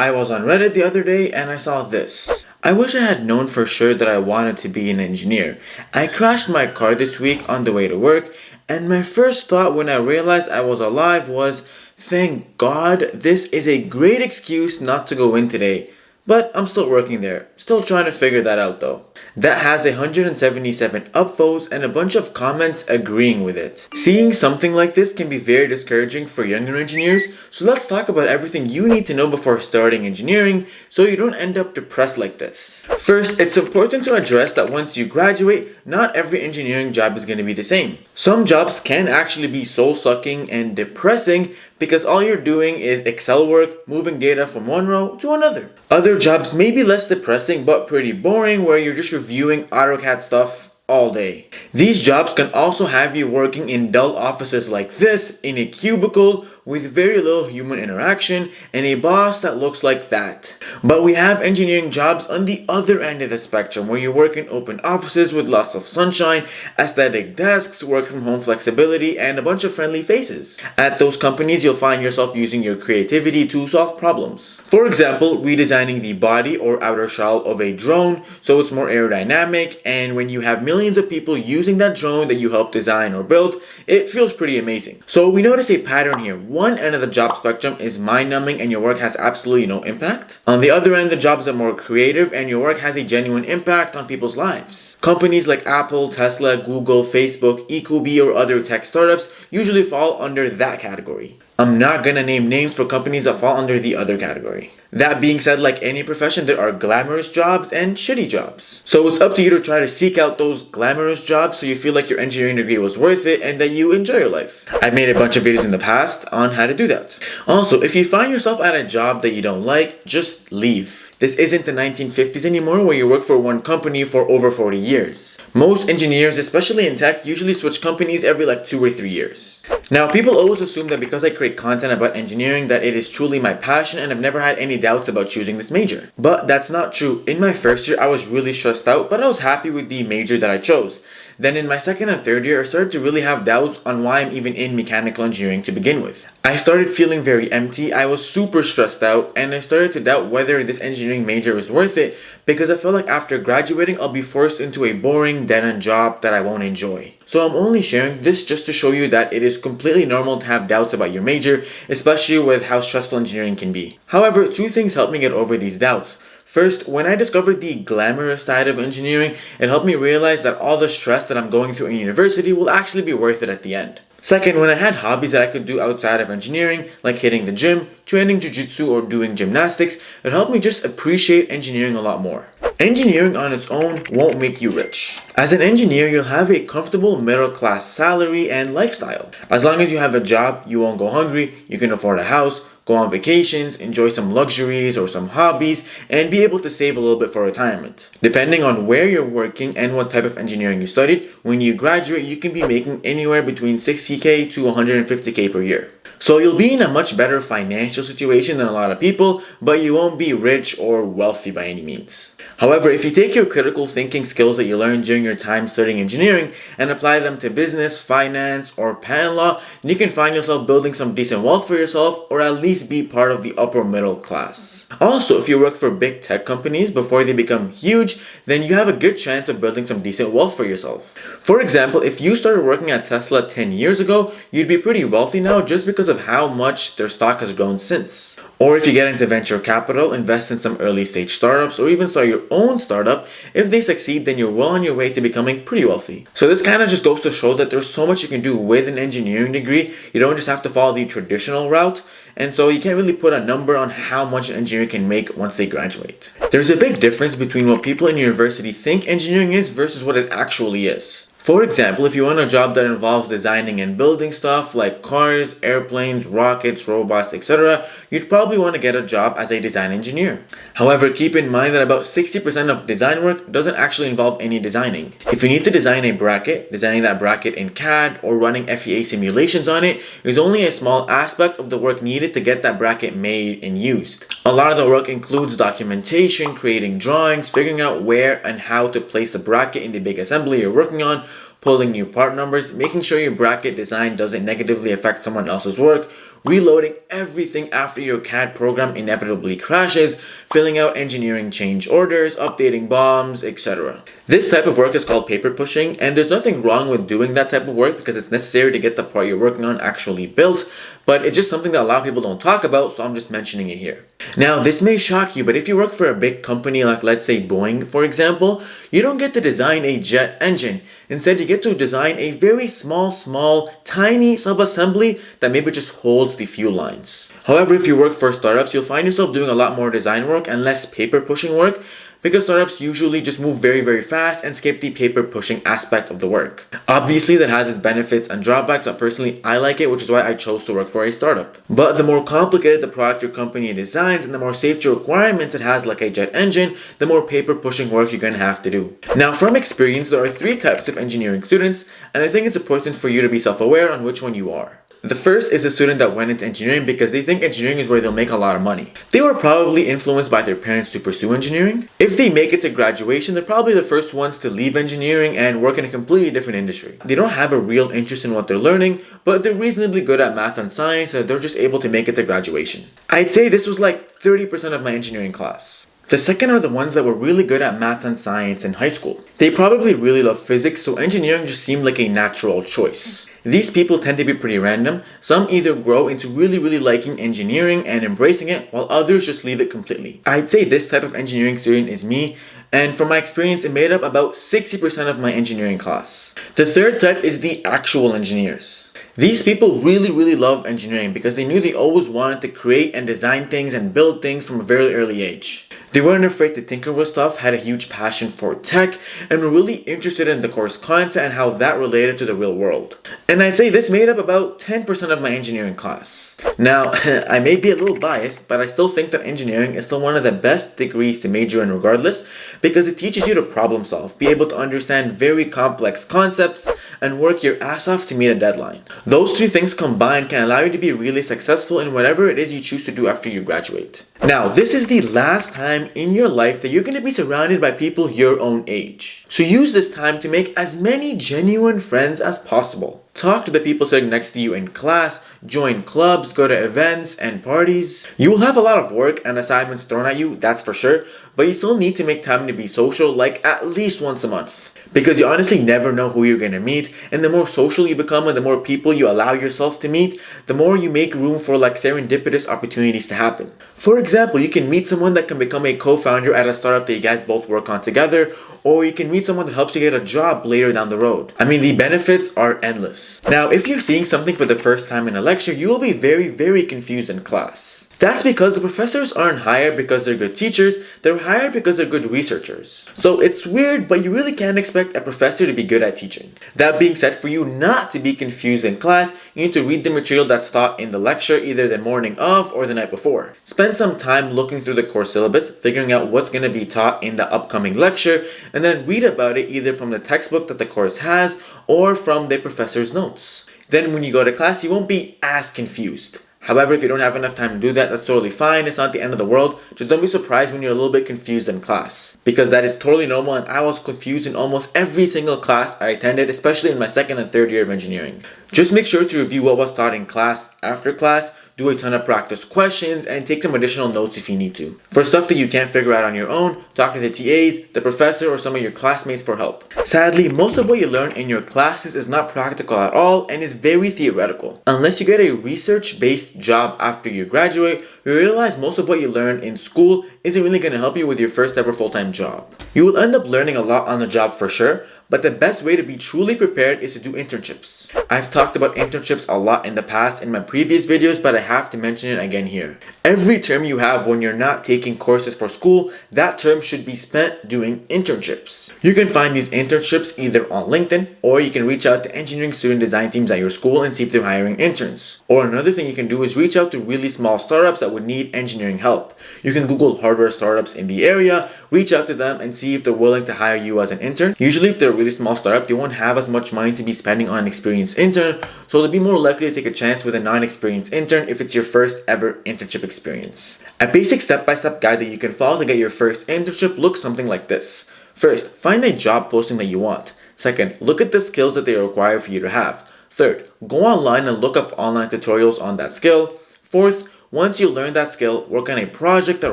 I was on Reddit the other day and I saw this. I wish I had known for sure that I wanted to be an engineer. I crashed my car this week on the way to work and my first thought when I realized I was alive was, thank God this is a great excuse not to go in today. But I'm still working there. Still trying to figure that out though. That has 177 upvotes and a bunch of comments agreeing with it. Seeing something like this can be very discouraging for younger engineers, so let's talk about everything you need to know before starting engineering so you don't end up depressed like this. First, it's important to address that once you graduate, not every engineering job is going to be the same. Some jobs can actually be soul-sucking and depressing because all you're doing is Excel work, moving data from one row to another. Other jobs may be less depressing but pretty boring where you're just reviewing AutoCAD stuff all day. These jobs can also have you working in dull offices like this in a cubicle with very little human interaction and a boss that looks like that. But we have engineering jobs on the other end of the spectrum where you work in open offices with lots of sunshine, aesthetic desks, work from home flexibility, and a bunch of friendly faces. At those companies, you'll find yourself using your creativity to solve problems. For example, redesigning the body or outer shell of a drone so it's more aerodynamic and when you have millions of people using that drone that you helped design or build, it feels pretty amazing. So we notice a pattern here one end of the job spectrum is mind-numbing and your work has absolutely no impact. On the other end, the jobs are more creative and your work has a genuine impact on people's lives. Companies like Apple, Tesla, Google, Facebook, ecobee, or other tech startups usually fall under that category. I'm not gonna name names for companies that fall under the other category. That being said, like any profession, there are glamorous jobs and shitty jobs. So it's up to you to try to seek out those glamorous jobs so you feel like your engineering degree was worth it and that you enjoy your life. I've made a bunch of videos in the past on how to do that. Also, if you find yourself at a job that you don't like, just leave. This isn't the 1950s anymore where you work for one company for over 40 years. Most engineers, especially in tech, usually switch companies every like 2 or 3 years. Now, people always assume that because I create content about engineering that it is truly my passion and I've never had any doubts about choosing this major. But that's not true. In my first year, I was really stressed out, but I was happy with the major that I chose. Then in my second and third year, I started to really have doubts on why I'm even in mechanical engineering to begin with. I started feeling very empty, I was super stressed out, and I started to doubt whether this engineering major was worth it because I felt like after graduating, I'll be forced into a boring, dead-end job that I won't enjoy. So I'm only sharing this just to show you that it is completely normal to have doubts about your major, especially with how stressful engineering can be. However, two things helped me get over these doubts. First, when I discovered the glamorous side of engineering, it helped me realize that all the stress that I'm going through in university will actually be worth it at the end. Second, when I had hobbies that I could do outside of engineering, like hitting the gym, training jiu-jitsu, or doing gymnastics, it helped me just appreciate engineering a lot more. Engineering on its own won't make you rich. As an engineer, you'll have a comfortable middle class salary and lifestyle. As long as you have a job, you won't go hungry, you can afford a house, go on vacations, enjoy some luxuries or some hobbies, and be able to save a little bit for retirement. Depending on where you're working and what type of engineering you studied, when you graduate, you can be making anywhere between 60k to 150k per year. So you'll be in a much better financial situation than a lot of people, but you won't be rich or wealthy by any means. However, if you take your critical thinking skills that you learned during your time studying engineering and apply them to business, finance, or patent law, you can find yourself building some decent wealth for yourself or at least be part of the upper middle class. Also, if you work for big tech companies before they become huge, then you have a good chance of building some decent wealth for yourself. For example, if you started working at Tesla 10 years ago, you'd be pretty wealthy now just because of how much their stock has grown since. Or if you get into venture capital, invest in some early stage startups, or even start your own startup, if they succeed, then you're well on your way to becoming pretty wealthy. So this kind of just goes to show that there's so much you can do with an engineering degree. You don't just have to follow the traditional route. And so you can't really put a number on how much an engineer can make once they graduate. There's a big difference between what people in university think engineering is versus what it actually is. For example, if you want a job that involves designing and building stuff like cars, airplanes, rockets, robots, etc., you'd probably want to get a job as a design engineer. However, keep in mind that about 60% of design work doesn't actually involve any designing. If you need to design a bracket, designing that bracket in CAD or running FEA simulations on it is only a small aspect of the work needed to get that bracket made and used. A lot of the work includes documentation, creating drawings, figuring out where and how to place the bracket in the big assembly you're working on, pulling new part numbers, making sure your bracket design doesn't negatively affect someone else's work, reloading everything after your CAD program inevitably crashes, filling out engineering change orders, updating BOMs, etc. This type of work is called paper pushing, and there's nothing wrong with doing that type of work because it's necessary to get the part you're working on actually built, but it's just something that a lot of people don't talk about, so I'm just mentioning it here. Now, this may shock you, but if you work for a big company like let's say Boeing, for example, you don't get to design a jet engine. Instead, you get to design a very small, small, tiny sub-assembly that maybe just holds the fuel lines. However, if you work for startups, you'll find yourself doing a lot more design work and less paper pushing work because startups usually just move very very fast and skip the paper pushing aspect of the work. Obviously that has its benefits and drawbacks but personally I like it which is why I chose to work for a startup. But the more complicated the product your company designs and the more safety requirements it has like a jet engine, the more paper pushing work you're going to have to do. Now from experience there are three types of engineering students and I think it's important for you to be self-aware on which one you are. The first is a student that went into engineering because they think engineering is where they'll make a lot of money. They were probably influenced by their parents to pursue engineering. If they make it to graduation, they're probably the first ones to leave engineering and work in a completely different industry. They don't have a real interest in what they're learning, but they're reasonably good at math and science so they're just able to make it to graduation. I'd say this was like 30% of my engineering class. The second are the ones that were really good at math and science in high school. They probably really love physics, so engineering just seemed like a natural choice. These people tend to be pretty random. Some either grow into really really liking engineering and embracing it, while others just leave it completely. I'd say this type of engineering student is me, and from my experience it made up about 60% of my engineering class. The third type is the actual engineers. These people really really love engineering because they knew they always wanted to create and design things and build things from a very early age. They weren't afraid to tinker with stuff, had a huge passion for tech, and were really interested in the course content and how that related to the real world. And I'd say this made up about 10% of my engineering class. Now, I may be a little biased, but I still think that engineering is still one of the best degrees to major in regardless, because it teaches you to problem solve, be able to understand very complex concepts, and work your ass off to meet a deadline. Those three things combined can allow you to be really successful in whatever it is you choose to do after you graduate. Now, this is the last time in your life that you're going to be surrounded by people your own age. So use this time to make as many genuine friends as possible. Talk to the people sitting next to you in class, join clubs, go to events and parties. You will have a lot of work and assignments thrown at you, that's for sure, but you still need to make time to be social like at least once a month because you honestly never know who you're going to meet and the more social you become and the more people you allow yourself to meet the more you make room for like serendipitous opportunities to happen. For example you can meet someone that can become a co-founder at a startup that you guys both work on together or you can meet someone that helps you get a job later down the road. I mean the benefits are endless. Now if you're seeing something for the first time in a lecture you will be very very confused in class that's because the professors aren't hired because they're good teachers, they're hired because they're good researchers. So it's weird, but you really can't expect a professor to be good at teaching. That being said, for you not to be confused in class, you need to read the material that's taught in the lecture either the morning of or the night before. Spend some time looking through the course syllabus, figuring out what's going to be taught in the upcoming lecture, and then read about it either from the textbook that the course has or from the professor's notes. Then when you go to class, you won't be as confused. However, if you don't have enough time to do that, that's totally fine. It's not the end of the world. Just don't be surprised when you're a little bit confused in class. Because that is totally normal and I was confused in almost every single class I attended, especially in my second and third year of engineering. Just make sure to review what was taught in class after class do a ton of practice questions, and take some additional notes if you need to. For stuff that you can't figure out on your own, talk to the TAs, the professor, or some of your classmates for help. Sadly, most of what you learn in your classes is not practical at all and is very theoretical. Unless you get a research-based job after you graduate, you realize most of what you learn in school isn't really going to help you with your first ever full-time job. You will end up learning a lot on the job for sure, but the best way to be truly prepared is to do internships. I've talked about internships a lot in the past in my previous videos, but I have to mention it again here. Every term you have when you're not taking courses for school, that term should be spent doing internships. You can find these internships either on LinkedIn, or you can reach out to engineering student design teams at your school and see if they're hiring interns. Or another thing you can do is reach out to really small startups that would need engineering help. You can Google hardware startups in the area, reach out to them and see if they're willing to hire you as an intern. Usually if they're really small startup, they won't have as much money to be spending on an experienced intern, so they'll be more likely to take a chance with a non-experienced intern if it's your first ever internship experience. A basic step-by-step -step guide that you can follow to get your first internship looks something like this. First, find a job posting that you want. Second, look at the skills that they require for you to have. Third, go online and look up online tutorials on that skill. Fourth, once you learn that skill, work on a project that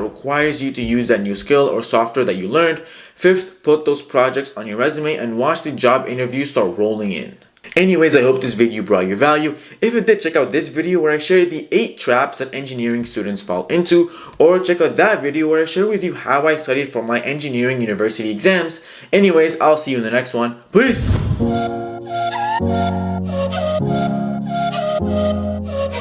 requires you to use that new skill or software that you learned. Fifth, put those projects on your resume and watch the job interviews start rolling in. Anyways, I hope this video brought you value. If it did, check out this video where I share the 8 traps that engineering students fall into, or check out that video where I share with you how I studied for my engineering university exams. Anyways, I'll see you in the next one. Peace!